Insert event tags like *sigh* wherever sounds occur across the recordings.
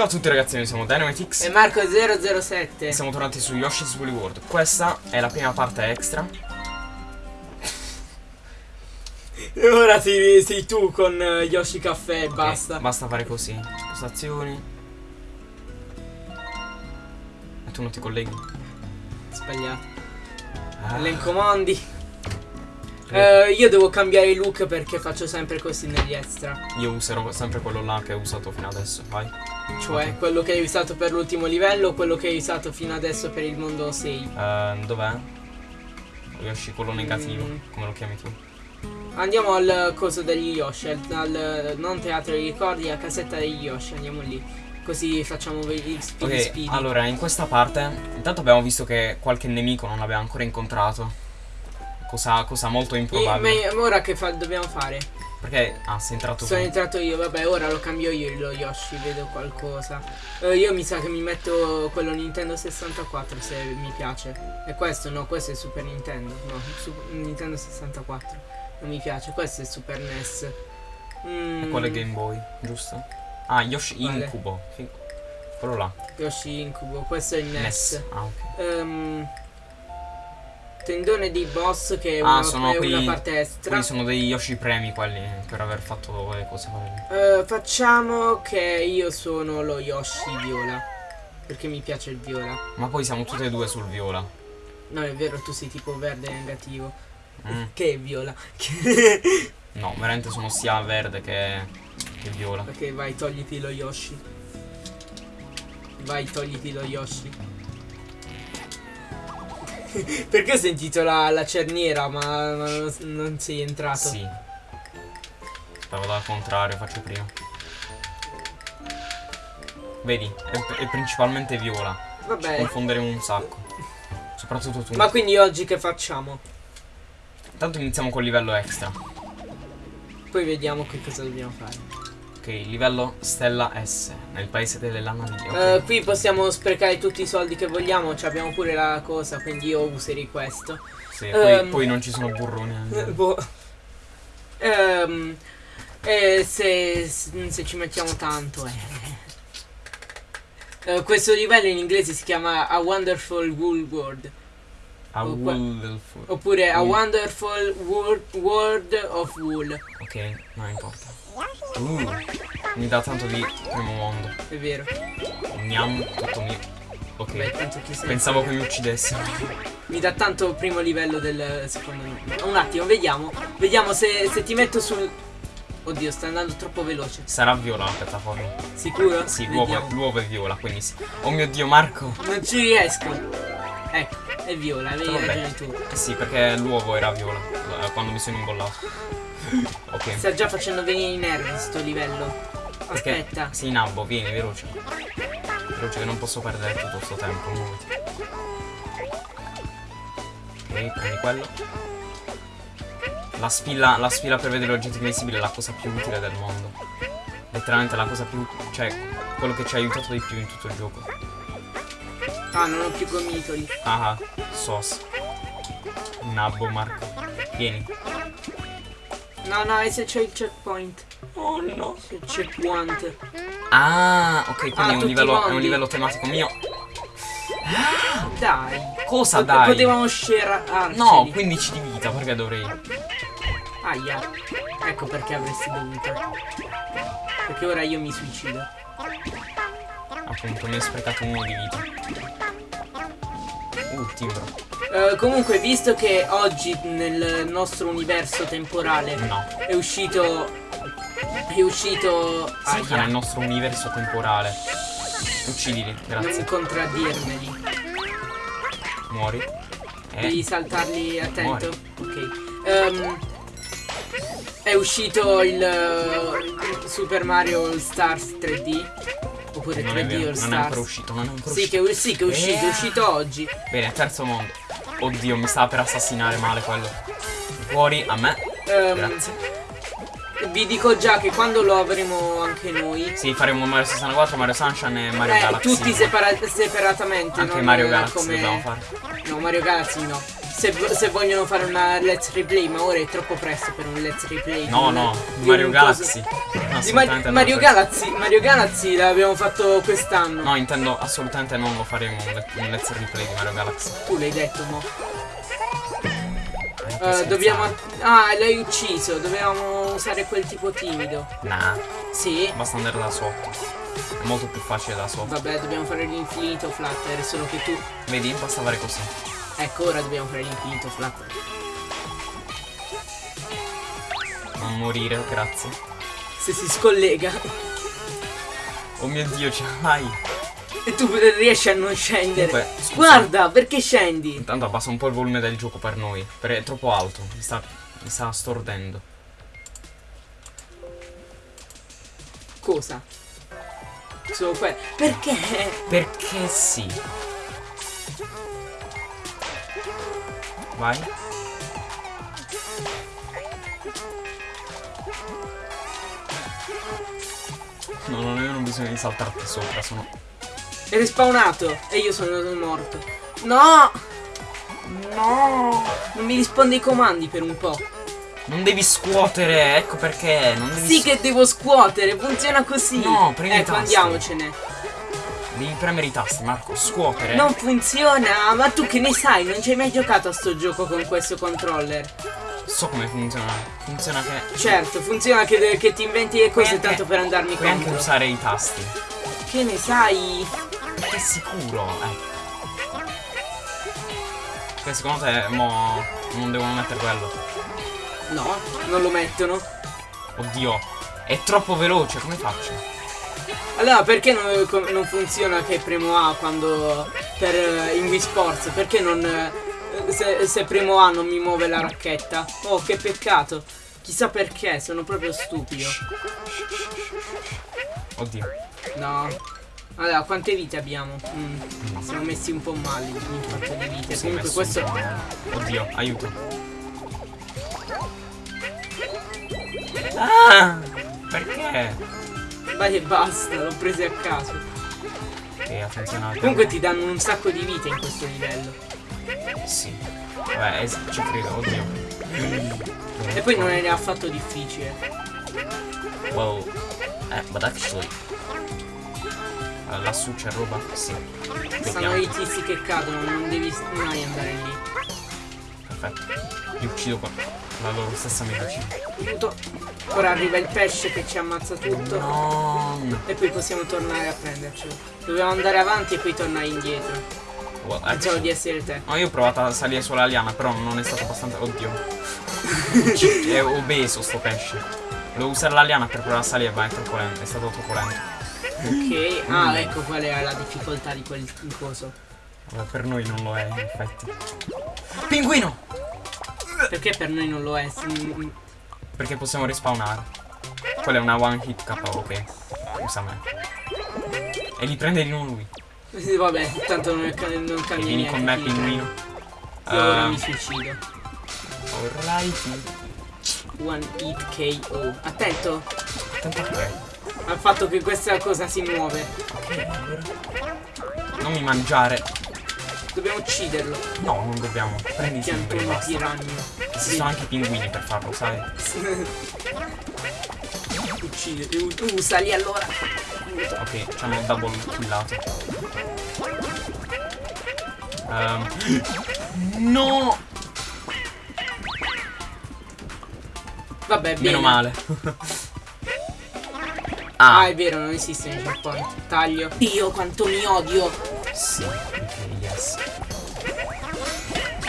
Ciao a tutti ragazzi, noi siamo Dynamitix E Marco007 e siamo tornati su Yoshi's Woolly World. Questa è la prima parte extra. E ora sei, sei tu con eh, Yoshi Caffè e Ok, basta Basta fare così. Spostazioni. E tu non ti colleghi? Sbagliato Ah, Elencomandi Eh, Io devo cambiare look perché faccio sempre così negli extra io userò sempre quello là che ho usato fino adesso, vai. Cioè Ok. quello che hai usato per l'ultimo livello o quello che hai usato fino adesso per il mondo 6 Eh, dov'è? Yoshi, quello negativo, Mm. come lo chiami tu? Andiamo al coso degli Yoshi al, non teatro dei ricordi, a casetta degli Yoshi Andiamo lì Così facciamo gli speedy Ok, speedy allora in questa parte intanto abbiamo visto che qualche nemico non l'abbiamo ancora incontrato. Cosa, cosa molto E- improbabile. ma ora che fa- dobbiamo fare? Perché ah, sei entrato Sono tu. entrato io, vabbè, ora lo cambio io lo Yoshi, vedo qualcosa. Eh, io mi sa che mi metto quello Nintendo 64 se mi piace. E questo no, questo è Super Nintendo. No, Su- Nintendo 64. Non mi piace, questo è Super NES. Mm, E quello è Game Boy, giusto? Ah, Yoshi Quale? Incubo. Quello là. Yoshi Incubo, questo è il NES. NES. Ah, ok. Ehm, tendone di boss che è, Ah, una, sono è quelli- una parte. Quelli sono degli Yoshi premi quelli per aver fatto le cose. Eh, facciamo che io sono lo Yoshi viola. Perché mi piace il viola. Ma poi siamo tutti e due sul viola. No, è vero, tu sei tipo verde negativo. Mm. Che viola? No, veramente sono sia verde che, che viola. ok, vai, togliti lo Yoshi. Vai, togliti lo Yoshi. *laughs* Perché ho sentito la, la cerniera, ma, ma non, non sei entrato? Sì. Stavo dal contrario, faccio prima. Vedi, è, è principalmente viola. Vabbè. Confonderemo un sacco. Soprattutto tu. Ma quindi oggi che facciamo? Intanto iniziamo col livello extra. Poi vediamo che cosa dobbiamo fare. Ok, livello Stella S, nel paese delle lanavie. Ok. Eh, qui possiamo sprecare tutti i soldi che vogliamo, cioè abbiamo pure la cosa, quindi io userei questo. Sì, poi, ehm, poi non ci sono burroni. eh. *laughs* Boh. Ehm, e se, se ci mettiamo tanto, eh. Eh, questo livello in inglese si chiama A Wonderful Wool World. A qua- Wonderful. Oppure A. Wonderful World, World of Wool. Ok, non importa. Uh, mi dà tanto di primo mondo. È vero. Gnam, tutto mio. Ok. Beh, Pensavo che mi uccidessero. Mi dà tanto primo livello del secondo livello. Un attimo, vediamo. Vediamo se, se ti metto sul. Oddio, sta andando troppo veloce. Sarà viola la piattaforma. Sicuro? Sì, l'uovo, è viola, quindi sì. Oh mio dio, Marco. Non ci riesco. Ecco, è viola, avevi ragione tu. Eh sì, perché l'uovo era viola eh, quando mi sono imbollato. Ok. Sta già facendo venire i nervi sto livello. Perché? Aspetta. Sì, Nabbo, vieni, veloce. Veloce che non posso perdere tutto questo tempo. Ok, prendi quello. La spilla, la spilla per vedere oggetti invisibili è la cosa più utile del mondo. Letteralmente la cosa più. cioè, quello che ci ha aiutato di più in tutto il gioco. Ah, non ho più gomitoli. Ah, sos. Nabbo, Marco. Vieni. No, no, e se c'è il checkpoint? Oh no. C'è il checkpoint. Ah, ok, quindi Ah, è, un livello, è un livello tematico mio. Dai. Cosa Pot- dai? Potevamo scerarci. No, 15 di vita, perché dovrei? Aia. Ecco perché avresti dovuto. Perché ora io mi suicido. Appunto, mi hai sprecato uno di vita. Uh, timbro. Eh, comunque, visto che oggi nel nostro universo temporale No. è uscito. È uscito. Fa Aia. nel nostro universo temporale. Uccidili, Non grazie. contraddirmeli. Muori. Devi Eh, saltarli attento. Ok. Ehm, è uscito il, eh, Super Mario All Stars 3D. Oppure non è 3D vero, All non è ancora Stars. uscito, non è ancora Sì uscito. che, sì, che è uscito, è Eh. uscito oggi. Bene, terzo mondo. Oddio, mi stava per assassinare male quello. Fuori a me. Ehm, Grazie. vi dico già che quando lo avremo anche noi. Sì, faremo Mario 64, Mario Sunshine e Mario eh, Galaxy. tutti separa- separatamente. Anche Mario Galaxy come... dobbiamo fare. No, Mario Galaxy no. Se, se vogliono fare una let's replay, ma ora è troppo presto per un let's replay. No, no, Mario Galaxy. coso- Di Mar- Mario. Galaxy, Mario Galaxy l'abbiamo fatto quest'anno. No, intendo assolutamente non lo faremo un, le- un let's replay di Mario Galaxy. Tu l'hai detto, mo. Che dobbiamo. Ah, l'hai ucciso. Dovevamo usare quel tipo timido. Nah, Sì. basta andare da sotto. È molto più facile da sotto. Vabbè, dobbiamo fare l'infinito flutter. Solo che tu. Vedi? Basta fare così. Ecco, ora dobbiamo fare l'infinito flutter. Non morire, grazie. Se si scollega. Oh mio dio, ce l'hai. E tu riesci a non scendere. Comunque, scusa. Guarda, perché scendi? Intanto abbassa un po' il volume del gioco per noi. Perché è troppo alto. Mi sta, mi sta stordendo. Cosa? Solo que- Perché? Perché sì. Vai. No, non avevano bisogno di saltarti sopra, sono... È respawnato e io sono morto. No! No! Non mi risponde ai comandi per un po'. Non devi scuotere, ecco perché. Non devi Sì che devo scuotere, funziona così. No, prendi i Ecco, tasti. andiamocene. Devi premere i tasti, Marco. Scuotere. Non funziona, ma tu che ne sai? Non ci hai mai giocato a sto gioco con questo controller. So come funziona. Funziona che... Certo, funziona che, che ti inventi le cose anche- tanto per andarmi Puoi anche usare i tasti. Che ne sai? È sicuro, ecco. Che secondo te mo non devono mettere quello? No, non lo mettono. Oddio, è troppo veloce, come faccio? Allora, perché non, non funziona che premo A quando per eh, in Wii Sports? Perché non se, se premo A non mi muove la racchetta? Oh, che peccato. Chissà perché, sono proprio stupido. Oddio. No. Allora, quante vite abbiamo? Mm, siamo messi un po' male in fatto di vite. Sei Comunque questo. Oddio, aiuto. Ah! Perché? Vai e basta, l'ho preso a caso. Ok, ha funzionato. Comunque ti danno un sacco di vite in questo livello. Sì. Vabbè, es- ci credo, oddio. E poi non è affatto difficile. Wow. Eh, but actually. Eh, lassù c'è roba? Sì. Stanno Vediamo. i tizi che cadono, non devi mai andare lì. Perfetto. Li uccido qua. La loro stessa medicina. Aiuto. Ora arriva il pesce che ci ammazza tutto. No. E poi possiamo tornare a prendercelo. Dobbiamo andare avanti e poi tornare indietro. Well, Pensavo actually- di essere te. No, io ho provato a salire sulla liana, però non è stato abbastanza. Oddio. *laughs* è obeso sto pesce. Devo usare la liana per provare a salire, ma è troppo lento. È stato troppo lento. Ok. *laughs* Ah, ecco qual è la difficoltà di quel coso. Vabbè, per noi non lo è, in effetti. Pinguino! Perché per noi non lo è? Mm, Perché possiamo respawnare. Quella è una one hit KO, ok. Usa me. E li prende di nuovo lui. Mm. Vabbè, tanto non, non cambia vieni con me, pinguino. Io ora Eh, mi suicido. Alrighty. One hit KO. Attento Attento al fatto che questa cosa si muove. Ok, allora. Non mi mangiare. Dobbiamo ucciderlo. No, non dobbiamo. Prendi simboli, uno basta. piranio. Esistono anche i pinguini per farlo, sai? *laughs* Uccide. u- Usali allora. Ok, ci hanno double killato. Ehm, no! Vabbè, bene. Meno male. *laughs* Ah, ah, è vero, non esiste il checkpoint. Taglio. Dio, quanto mi odio. sì. Ok, yes.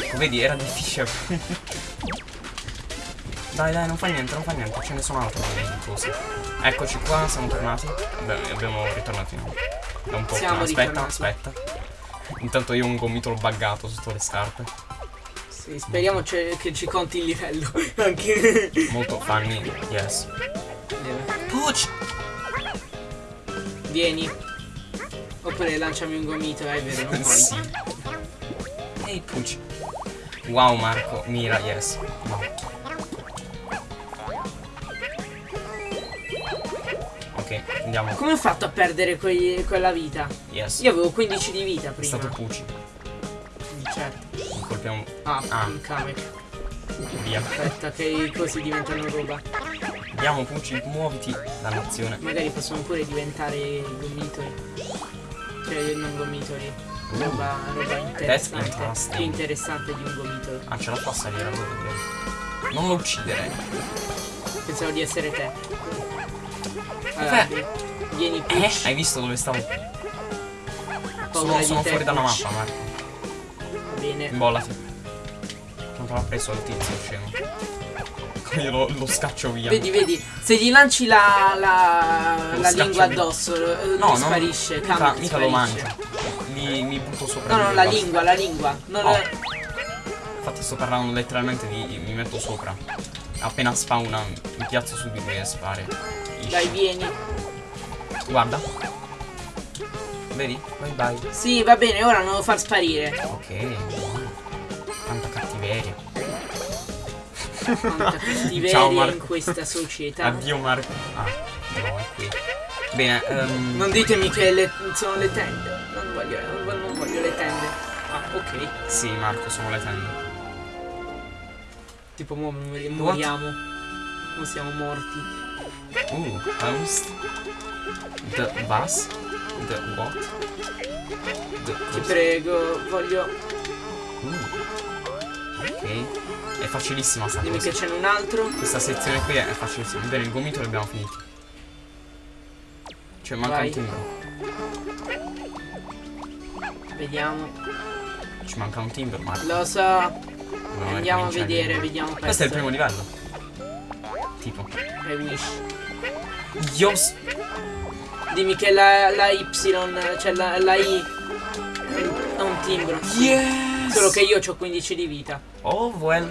Ecco, vedi, era difficile. *laughs* dai, dai, non fa niente, non fa niente. Ce ne sono altre cose. Eccoci qua, siamo tornati. Beh, abbiamo ritornato in da un po'. Siamo aspetta, aspetta. Intanto io ho un gomitolo buggato sotto le scarpe. Sì, speriamo che ci conti il livello. *laughs* Anche. Molto funny, yes. Pucci! Vieni. Oppure lanciami un gomito, eh, è vero, non puoi. sì. Ehi, Pucci. Wow, Marco, mira, yes. No. Ok, andiamo. Come ho fatto a perdere quei- quella vita? Yes. Io avevo 15 di vita È prima. stato Pucci. Certo. Colpiamo Ah, Ah. cave. via. Aspetta che così diventano roba. Andiamo, Pucci, muoviti. Dannazione. Magari possono pure diventare gomitoli. Cioè, non gomitoli. Roba, roba interessante. Più interessante di un gomitolo. Ah, ce la fa a salire, allora Non lo uccidere. Pensavo di essere te. Allora, vi- vieni qui. Eh? Hai visto dove stavo? Sono, sono fuori dalla mappa, Marco. Va bene. Imbollati. Tanto l'ha preso il tizio, scemo. Io lo, lo scaccio via. Vedi, vedi, se gli lanci la, la, Lo la lingua via. addosso, eh, No, non, sparisce, mica, cambia, mica lo sparisce. mangio. Mi, mi butto sopra. No, no, la lingua, la lingua. Non Oh. è- Infatti sto parlando letteralmente di mi metto sopra. Appena spawna mi piazzo su di lui e spari. Dai, vieni. Guarda. Vedi? Bye bye. Sì, va bene, ora non lo far sparire. Ok. Quanta cattiveria. Quanta cattiveria Ciao, in Marco. questa società. Addio Marco. Ah, no, è qui. Bene, ehm, Non ditemi che le- sono le tende. Non voglio, non voglio le tende. Ah, ok. sì Marco, sono le tende. Tipo, mo mori- moriamo. Non siamo morti. Uh, host. The bus. The what? The Ti prego, voglio. Uh. Ok. È facilissima sta Dimmi cosa. che c'è un altro. Questa sezione qui è facilissima. Bene, il gomito l'abbiamo finito. Cioè manca Vai. un timbro. Vediamo. Ci manca un timbro, Marco. Lo so. Dobbiamo Andiamo a vedere, di- vediamo questo. Questo è il primo livello. Tipo. I wish. Io s- Dimmi che la, la Y, cioè la, la I ha un timbro. Yes! Solo che io ho 15 di vita. Oh, well.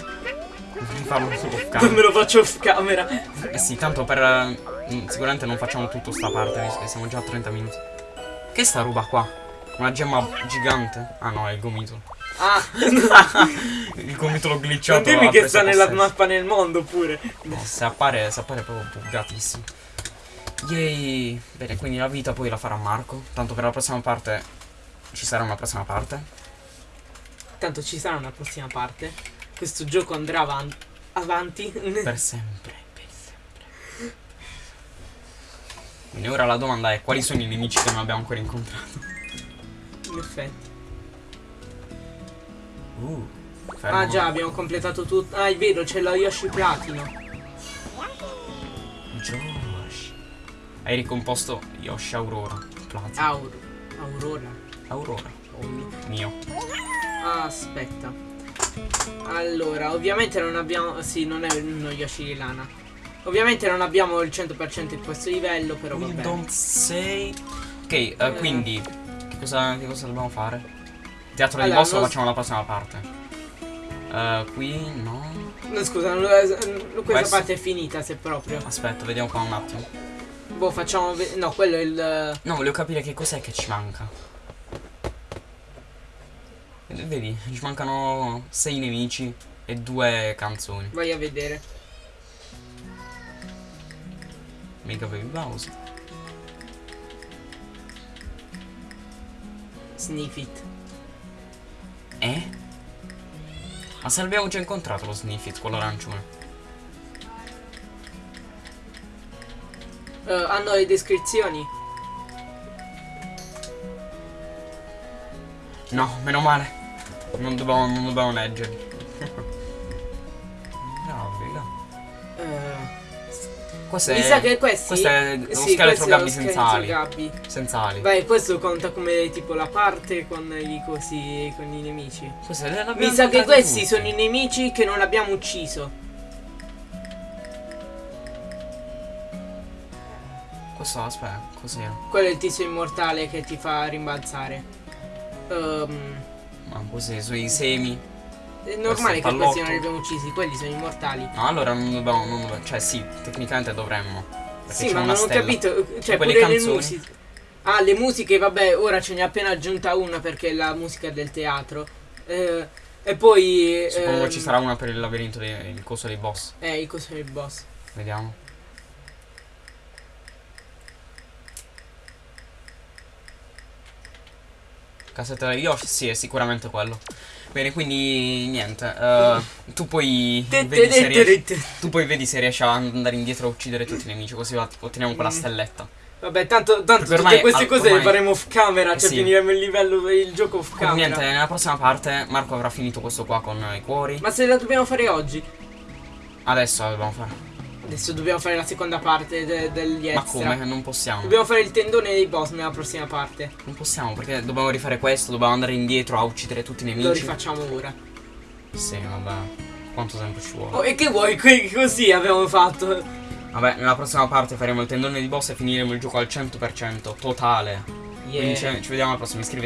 Farlo solo off Non camera. *laughs* me lo faccio off camera. Eh sì, tanto per... eh, mm, Sicuramente non facciamo tutto sta parte, visto che siamo già a 30 minuti. Che è sta roba qua? Una gemma gigante? Ah no, è il gomito. Ah, *laughs* Il gomitolo glitchato. non dimmi che sta nella mappa nel mondo pure. No, se appare, se appare proprio buggatissimo. Yay! Bene, quindi la vita poi la farà Marco. Tanto per la prossima parte ci sarà una prossima parte. Tanto ci sarà una prossima parte. Questo gioco andrà avan- avanti. Per sempre, per sempre. Quindi ora la domanda è quali sono i nemici che non abbiamo ancora incontrato? In effetti. Uh. Ah già, abbiamo completato tutto. Ah, è vero, c'è lo Yoshi Platino. Josh. Hai ricomposto Yoshi Aurora. Plaza. Aur Aurora. Aurora. Oh, mio. Aspetta. Allora, ovviamente non abbiamo. Sì, non è uno Yoshi di lana. Ovviamente non abbiamo il 100% in questo livello, però We vabbè. don't say. Ok, eh, quindi che cosa, che cosa dobbiamo fare? Teatro di Allora, boss lo facciamo la prossima parte. Eh, qui no. No, scusa, non- eh, questa Questo? parte è finita se proprio. Aspetta, vediamo qua un attimo. Boh, facciamo. No, quello è il. No, volevo capire che cos'è che ci manca. Vedi, Vedi, ci mancano sei nemici e due canzoni. Vai a vedere. Mega Baby Bowser. Sniff it. Eh? Ma se l'abbiamo già incontrato lo Sniffit, quello arancione. Eh, hanno le descrizioni? No, meno male. Non dobbiamo, non dobbiamo leggerli. Questo mi è. sa che questi. questo è lo sì, scheletro Gabby senza ali. Senza ali. Vai, questo conta come tipo la parte con i cosi. con i nemici. L'abbiamo Mi sa che questi tutti. sono i nemici che non abbiamo ucciso. Questo, aspetta, cos'era? Quello è il tizio immortale che ti fa rimbalzare. Ehm, Ma cos'è? Sui semi? È normale che questi non li abbiamo uccisi, quelli sono immortali. No, allora non dobbiamo, non Cioè sì, tecnicamente dovremmo. Sì, ma non ho stella. capito. Cioè, quelle pure le canzoni? musiche. Ah, le musiche, vabbè, ora ce n'è appena aggiunta una perché è la musica del teatro. Eh, e poi. Suppongo ehm, ci sarà una per il labirinto, dei, il coso dei boss. Eh, il coso del boss. Vediamo. Casetta degli Yoshi? Sì, è sicuramente quello. Bene, quindi niente. eh, tu poi vedi se riesci. Tu poi vedi se riesci ad andare indietro a uccidere tutti i nemici, così otteniamo quella Mm. stelletta. Vabbè, tanto, tanto ormai- tutte queste al- cose le ormai- faremo off camera, Eh cioè sì. finiremo il livello, il gioco off camera. niente, nella prossima parte Marco avrà finito questo qua con i cuori. Ma se la dobbiamo fare oggi? Adesso la dobbiamo fare. Adesso dobbiamo fare la seconda parte de- degli Ma extra. come? Non possiamo. Dobbiamo fare il tendone dei boss nella prossima parte. Non possiamo perché dobbiamo rifare questo, dobbiamo andare indietro a uccidere tutti i Lo nemici. rifacciamo ora. Sì, vabbè. Quanto tempo ci vuole? Oh, e che vuoi? Que- così abbiamo fatto. Vabbè, nella prossima parte faremo il tendone di boss e finiremo il gioco al 100% totale. Yeah. Quindi ci ci vediamo alla prossima. Iscrivetevi.